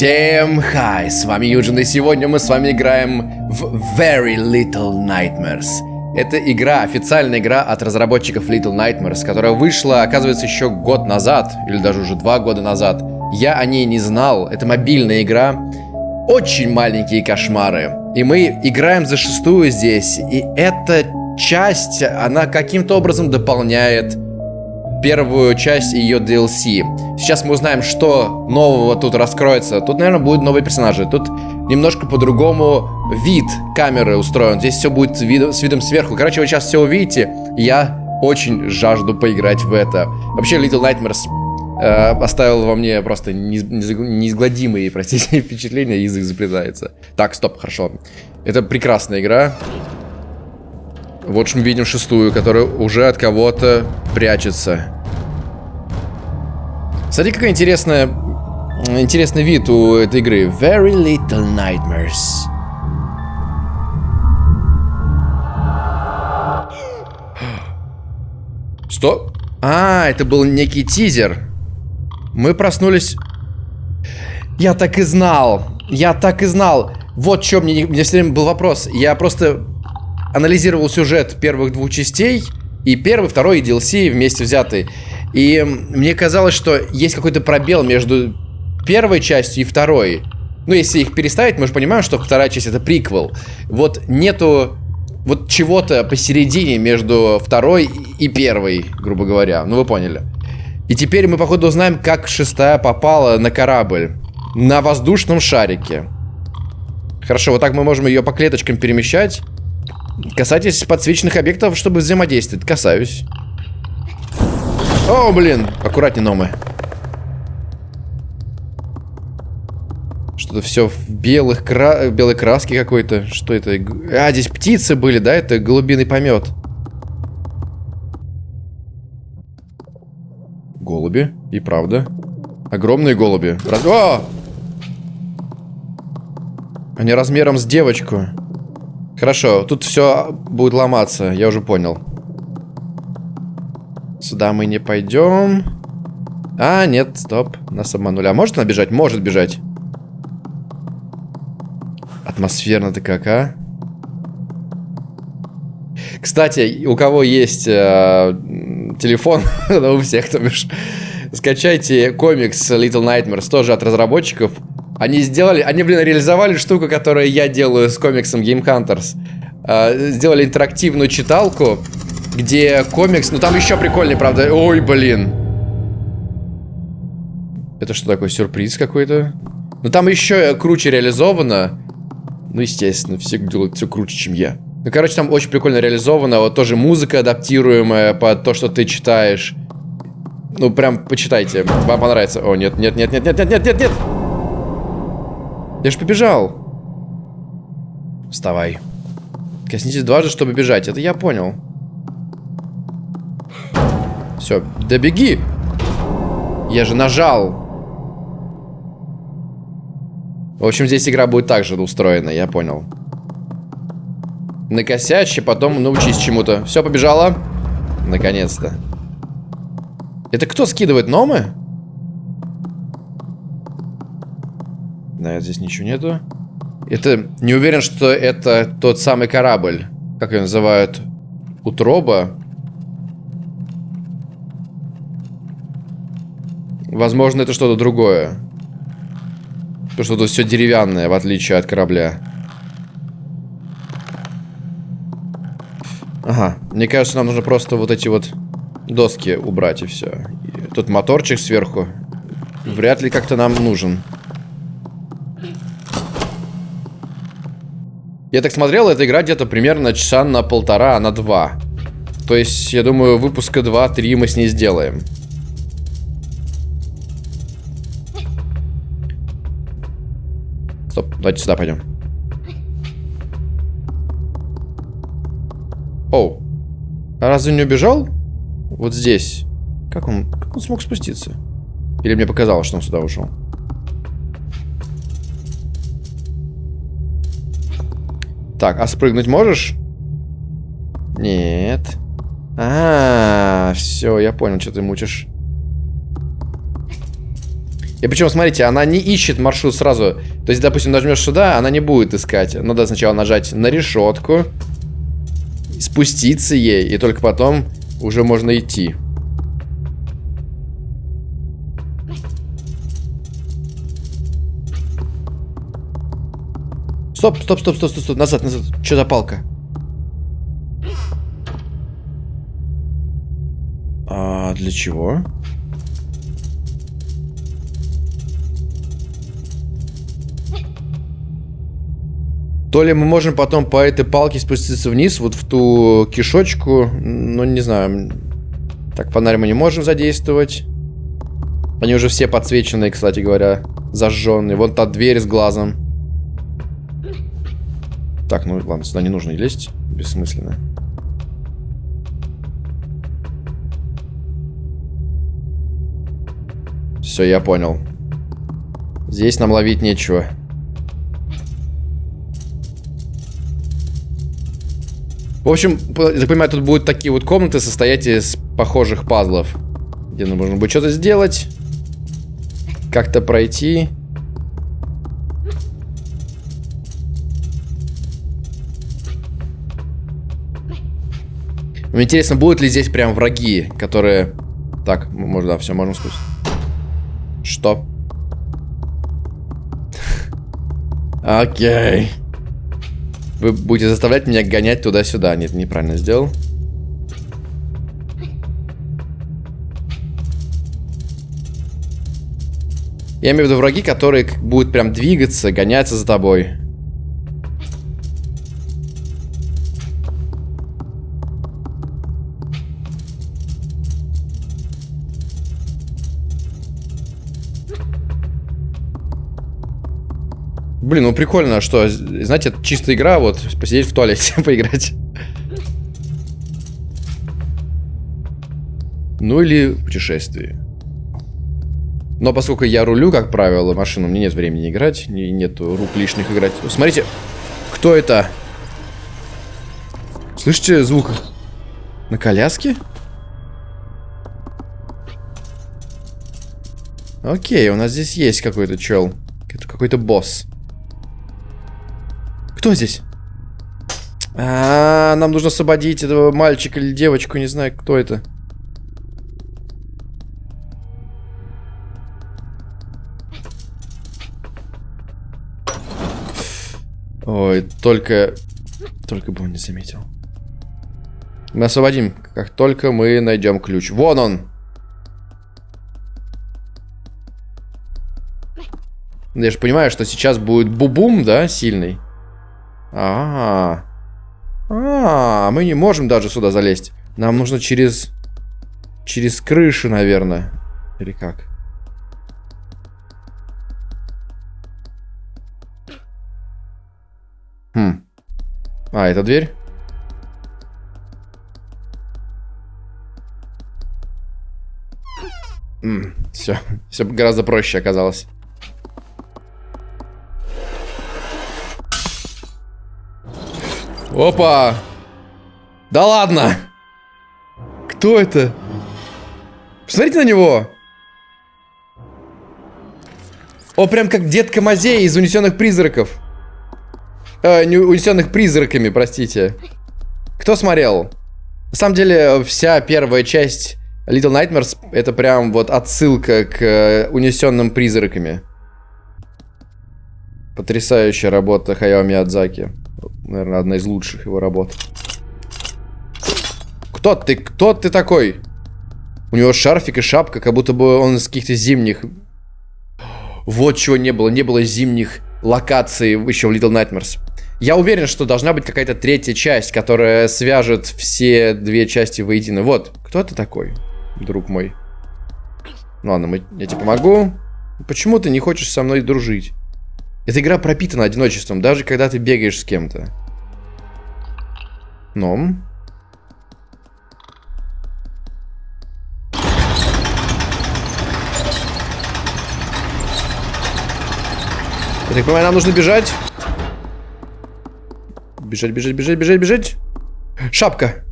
Всем хай, с вами Юджин, и сегодня мы с вами играем в Very Little Nightmares. Это игра, официальная игра от разработчиков Little Nightmares, которая вышла, оказывается, еще год назад, или даже уже два года назад. Я о ней не знал, это мобильная игра, очень маленькие кошмары. И мы играем за шестую здесь, и эта часть, она каким-то образом дополняет первую часть ее DLC. Сейчас мы узнаем, что нового тут раскроется. Тут, наверное, будут новые персонажи. Тут немножко по-другому вид камеры устроен. Здесь все будет с видом сверху. Короче, вы сейчас все увидите. Я очень жажду поиграть в это. Вообще, Little Nightmares э, оставил во мне просто неизгладимые, простите, впечатления. Язык заплетается. Так, стоп, хорошо. Это прекрасная игра. Вот мы видим шестую, которая уже от кого-то прячется. Смотри, какой интересная, интересный вид у этой игры. Very Little Nightmares. Что? А, это был некий тизер. Мы проснулись... Я так и знал. Я так и знал. Вот что мне, мне все время был вопрос. Я просто анализировал сюжет первых двух частей, и первый, второй, и DLC вместе взятый. И мне казалось, что есть какой-то пробел между первой частью и второй. Ну, если их переставить, мы же понимаем, что вторая часть это приквел. Вот нету вот чего-то посередине между второй и первой, грубо говоря. Ну, вы поняли. И теперь мы, походу, узнаем, как шестая попала на корабль. На воздушном шарике. Хорошо, вот так мы можем ее по клеточкам перемещать. Касайтесь подсвеченных объектов, чтобы взаимодействовать. Касаюсь. О, блин. Аккуратнее, Номы. Что-то все в белых кра... белой краске какой-то. Что это? А, здесь птицы были, да? Это голубиный помет. Голуби. И правда. Огромные голуби. Раз... О! Они размером с девочку. Хорошо, тут все будет ломаться, я уже понял. Сюда мы не пойдем. А, нет, стоп, нас обманули. А может она бежать? Может бежать. Атмосферно-то как, а? Кстати, у кого есть э, телефон, у всех, то бишь, скачайте комикс Little Nightmares, тоже от разработчиков. Они сделали, они, блин, реализовали штуку, которую я делаю с комиксом Game Hunters. Э, сделали интерактивную читалку, где комикс... Ну, там еще прикольнее, правда. Ой, блин. Это что такое, сюрприз какой-то? Ну, там еще круче реализовано. Ну, естественно, все делают все круче, чем я. Ну, короче, там очень прикольно реализовано. Вот тоже музыка адаптируемая под то, что ты читаешь. Ну, прям почитайте. Вам понравится. О, нет, нет, нет, нет, нет, нет, нет, нет, нет. Я же побежал. Вставай. Коснитесь дважды, чтобы бежать. Это я понял. Все, да беги. Я же нажал. В общем, здесь игра будет так же устроена, я понял. Накосячь, потом научись чему-то. Все, побежала. Наконец-то. Это кто скидывает номы? Да, здесь ничего нету. Это... Не уверен, что это тот самый корабль. Как его называют? Утроба? Возможно, это что-то другое. То, что тут все деревянное, в отличие от корабля. Ага. Мне кажется, нам нужно просто вот эти вот доски убрать и все. И тут моторчик сверху. Вряд ли как-то нам нужен. Я так смотрел, эта игра где-то примерно часа на полтора, на два. То есть, я думаю, выпуска 2-3 мы с ней сделаем. Стоп, давайте сюда пойдем. Оу. А разве не убежал? Вот здесь. Как он, как он смог спуститься? Или мне показалось, что он сюда ушел? Так, а спрыгнуть можешь? Нет. А, -а, -а все, я понял, что ты мучишь. И причем, смотрите, она не ищет маршрут сразу. То есть, допустим, нажмешь сюда, она не будет искать. Надо сначала нажать на решетку, спуститься ей, и только потом уже можно идти. Стоп, стоп, стоп, стоп, стоп, стоп, назад, назад. Что за палка? А для чего? То ли мы можем потом по этой палке спуститься вниз, вот в ту кишочку, ну, не знаю. Так, фонарь мы не можем задействовать. Они уже все подсвеченные, кстати говоря, зажженные. Вон та дверь с глазом. Так, ну ладно, сюда не нужно лезть. Бессмысленно. Все, я понял. Здесь нам ловить нечего. В общем, я понимаю, тут будут такие вот комнаты, состоять из похожих пазлов. Где нужно будет что-то сделать. Как-то пройти. Мне интересно, будут ли здесь прям враги, которые... Так, можно, да, все, можем спустить. Что? Окей. Вы будете заставлять меня гонять туда-сюда. Нет, неправильно сделал. Я имею в виду враги, которые будут прям двигаться, гоняться за тобой. Блин, ну прикольно, что, знаете, это чистая игра, вот, посидеть в туалете, поиграть. Ну или путешествие. Но поскольку я рулю, как правило, машину, мне нет времени играть, нет рук лишних играть. Смотрите, кто это? Слышите звук? На коляске? Окей, у нас здесь есть какой-то чел. Это какой-то босс. Кто здесь? А, -а, а, нам нужно освободить этого мальчика или девочку, не знаю, кто это. Ой, только... Только бы он не заметил. Мы освободим, как только мы найдем ключ. Вон он! Я же понимаю, что сейчас будет бубум, да, сильный. А, -а, а, а, мы не можем даже сюда залезть. Нам нужно через... Через крышу, наверное. Или как? Хм. А, это дверь? все, все гораздо проще оказалось. Опа! Да ладно! Кто это? Посмотрите на него! О, прям как детка Мазей из «Унесенных призраков». Э, не «Унесенных призраками», простите. Кто смотрел? На самом деле, вся первая часть Little Nightmares это прям вот отсылка к э, «Унесенным призраками». Потрясающая работа Хаяо Миядзаки. Наверное, одна из лучших его работ. Кто ты? Кто ты такой? У него шарфик и шапка, как будто бы он из каких-то зимних... Вот чего не было. Не было зимних локаций еще в Little Nightmares. Я уверен, что должна быть какая-то третья часть, которая свяжет все две части воедино. Вот, кто ты такой, друг мой? Ну ладно, мы, я тебе помогу. Почему ты не хочешь со мной дружить? Эта игра пропитана одиночеством, даже когда ты бегаешь с кем-то. Но... Я так понимаю, нам нужно бежать. Бежать, бежать, бежать, бежать, бежать. Шапка.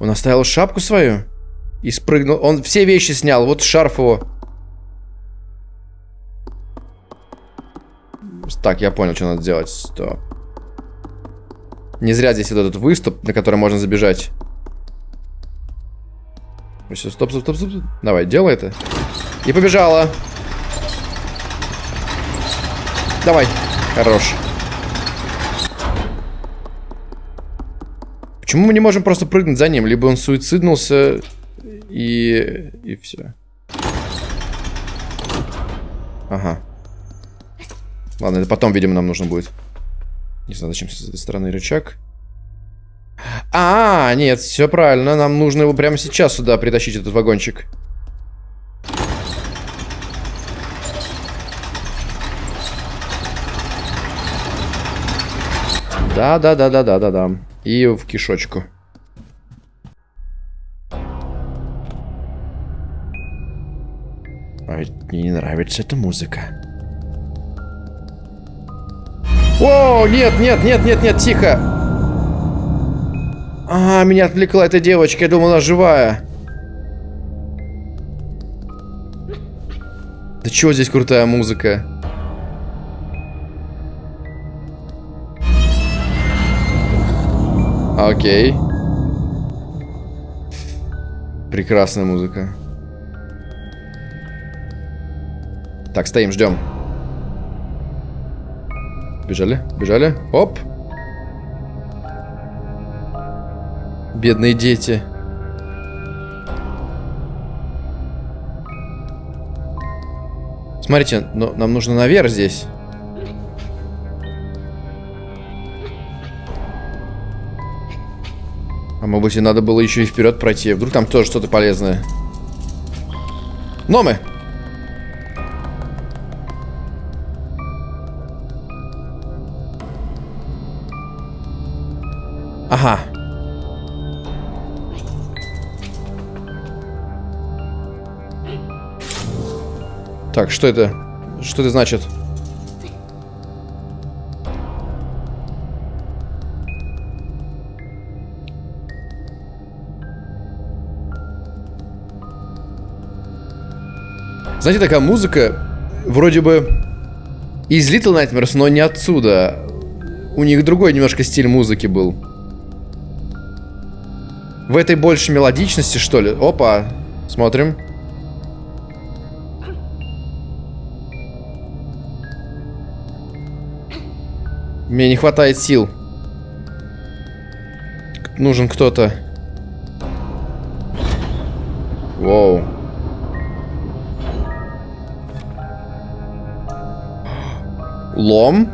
Он оставил шапку свою. И спрыгнул. Он все вещи снял. Вот шарф его. Так, я понял, что надо делать. Стоп. Не зря здесь вот этот выступ, на который можно забежать. Все, стоп, стоп, стоп, стоп. Давай, делай это. И побежала. Давай. Хорош. Почему мы не можем просто прыгнуть за ним? Либо он суициднулся и... и все. Ага. Ладно, это потом, видимо, нам нужно будет. Не знаю, зачем с этой стороны рычаг. А, нет, все правильно. Нам нужно его прямо сейчас сюда притащить, этот вагончик. Да, да, да, да, да, да, да. И в кишочку. А ведь мне не нравится эта музыка. О, нет, нет, нет, нет, нет, тихо. А, меня отвлекла эта девочка, я думала, живая. Да чего здесь крутая музыка? Окей. Прекрасная музыка. Так, стоим, ждем. Бежали, бежали. Оп. Бедные дети. Смотрите, но нам нужно наверх здесь. А может быть, и надо было еще и вперед пройти. Вдруг там тоже что-то полезное. Номы! Так, что это? Что это значит? Знаете, такая музыка, вроде бы из Little Nightmares, но не отсюда. У них другой немножко стиль музыки был. В этой больше мелодичности, что ли? Опа, смотрим. Мне не хватает сил. Нужен кто-то. Воу. Лом?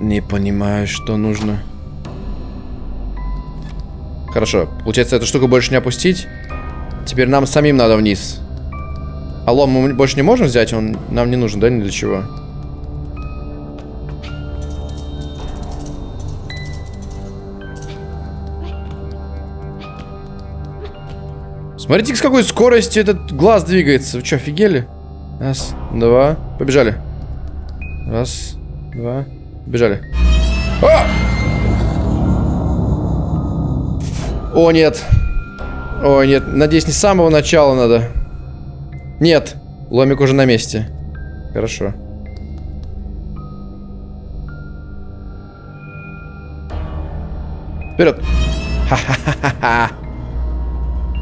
Не понимаю, что нужно. Хорошо. Получается, эту штуку больше не опустить. Теперь нам самим надо вниз. А лом мы больше не можем взять? Он нам не нужен, да, ни для чего? Смотрите, с какой скоростью этот глаз двигается. Вы что, офигели? Раз, два. Побежали. Раз, два. Бежали. А! О, нет. О, нет. Надеюсь, не с самого начала надо. Нет. Ломик уже на месте. Хорошо. Вперед. Ха-ха-ха-ха.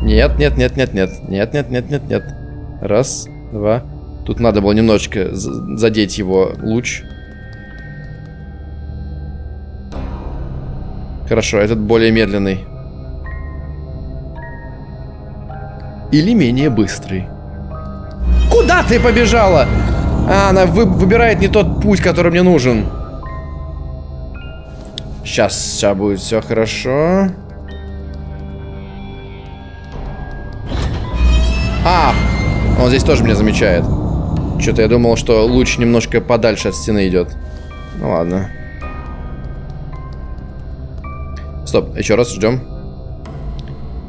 Нет, нет, нет, нет, нет. Нет, нет, нет, нет, нет. Раз, два. Тут надо было немножечко задеть его луч. Хорошо, этот более медленный. Или менее быстрый. Куда ты побежала? А, она вы выбирает не тот путь, который мне нужен. Сейчас, сейчас будет все хорошо. А, он здесь тоже меня замечает. Что-то я думал, что луч немножко подальше от стены идет. Ну ладно. Стоп, еще раз ждем.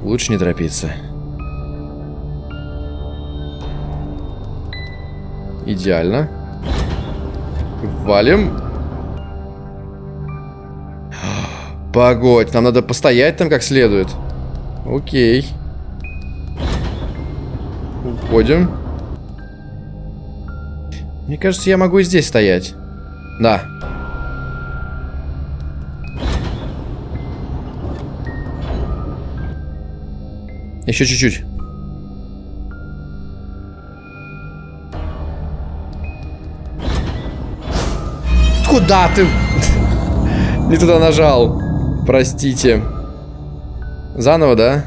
Лучше не торопиться. Идеально. Валим. Погодь, нам надо постоять там как следует. Окей. Уходим. Мне кажется, я могу и здесь стоять. Да. Еще чуть-чуть. Куда ты? Не туда нажал. Простите. Заново, да?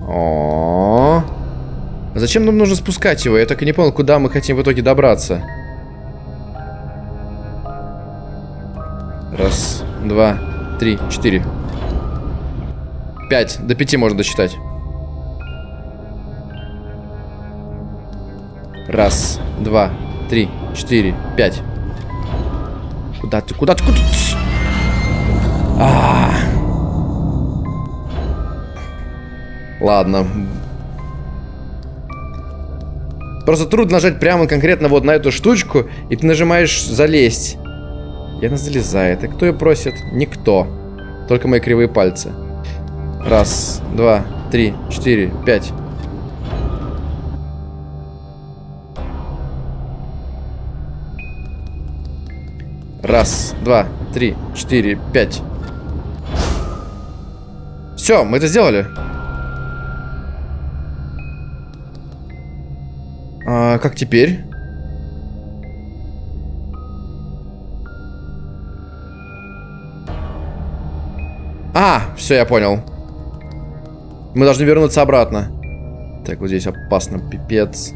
О, -о. Зачем нам нужно спускать его? Я так и не понял, куда мы хотим в итоге добраться. Раз, два, три, четыре. Пять. До пяти можно досчитать. Раз, два, три, четыре, пять. Куда ты? Куда ты? Куда ты? А -а -а. Ладно. Просто трудно нажать прямо конкретно вот на эту штучку, и ты нажимаешь залезть. И она залезает. И кто ее просит? Никто. Только мои кривые пальцы. Раз, два, три, четыре, пять. Раз, два, три, четыре, пять. Все, мы это сделали. А как теперь? А, все, я понял. Мы должны вернуться обратно. Так, вот здесь опасно, пипец.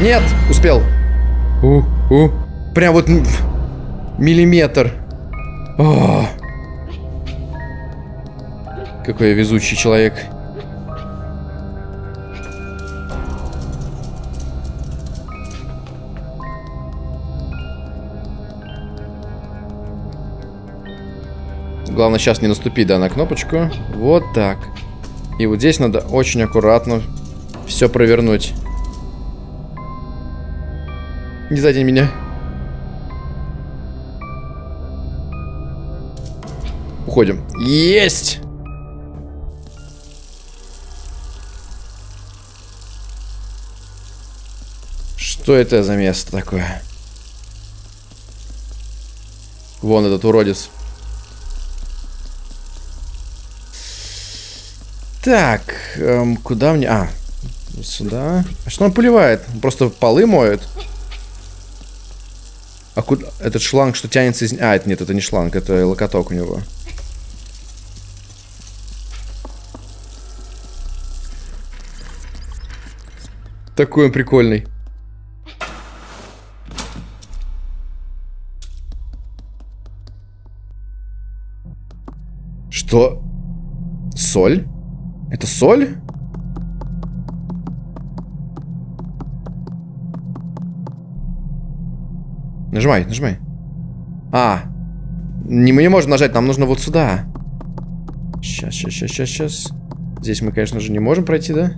Нет, успел. У, у. Прям вот миллиметр. О. Какой я везучий человек. Главное сейчас не наступить, да, на кнопочку. Вот так. И вот здесь надо очень аккуратно все провернуть. Не сзади меня. Уходим. Есть! Что это за место такое? Вон этот уродец. Так, эм, куда мне... А, сюда. А что он поливает? Просто полы моет. А куда... Этот шланг, что тянется из... А, это нет, это не шланг, это локоток у него. Такой он прикольный. Что? Соль? Это соль? Нажимай, нажимай. А. Не, мы не можем нажать, нам нужно вот сюда. Сейчас, сейчас, сейчас, сейчас, сейчас. Здесь мы, конечно же, не можем пройти, да?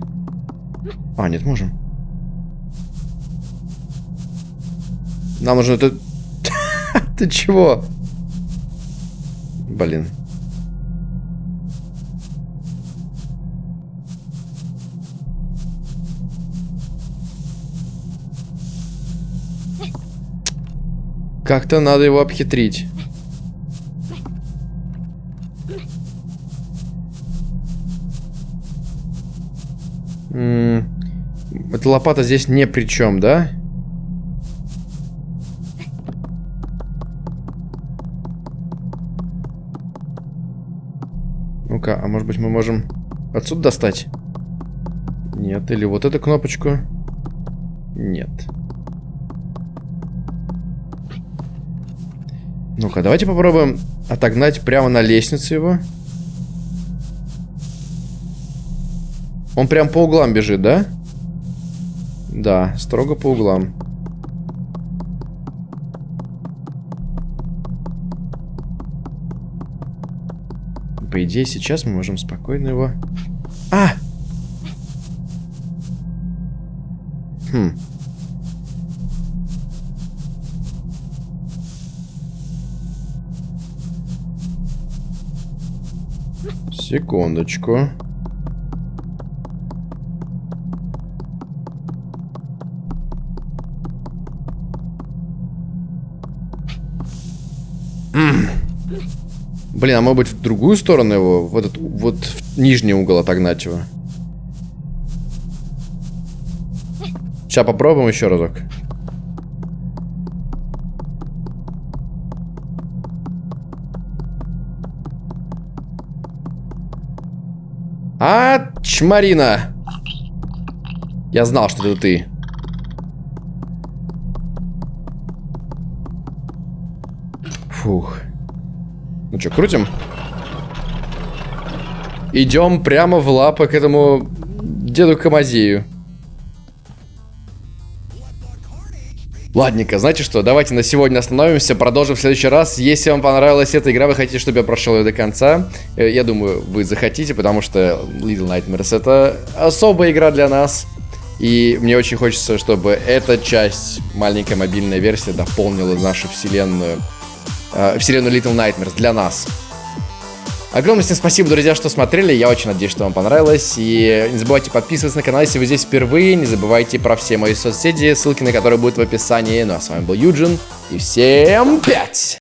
А, нет, можем. Нам нужно это... Ты чего? Блин. Как-то надо его обхитрить. М эта лопата здесь не при чем, да? Ну-ка, а может быть мы можем отсюда достать? Нет, или вот эту кнопочку? Нет. Ну-ка, давайте попробуем отогнать прямо на лестнице его. Он прям по углам бежит, да? Да, строго по углам. По идее, сейчас мы можем спокойно его... А! Хм. Секундочку. Блин, а может быть в другую сторону его? В этот, вот в нижний угол отогнать его? Сейчас попробуем еще разок. А, чмарина! Я знал, что это ты. Фух. Ну что, крутим? Идем прямо в лапы к этому деду Камазею. Ладненько, знаете что, давайте на сегодня остановимся, продолжим в следующий раз. Если вам понравилась эта игра, вы хотите, чтобы я прошел ее до конца, э, я думаю, вы захотите, потому что Little Nightmares это особая игра для нас. И мне очень хочется, чтобы эта часть, маленькая мобильная версия, дополнила нашу вселенную, э, вселенную Little Nightmares для нас. Огромное всем спасибо, друзья, что смотрели. Я очень надеюсь, что вам понравилось. И не забывайте подписываться на канал, если вы здесь впервые. Не забывайте про все мои соцсети, ссылки на которые будут в описании. Ну а с вами был Юджин. И всем пять!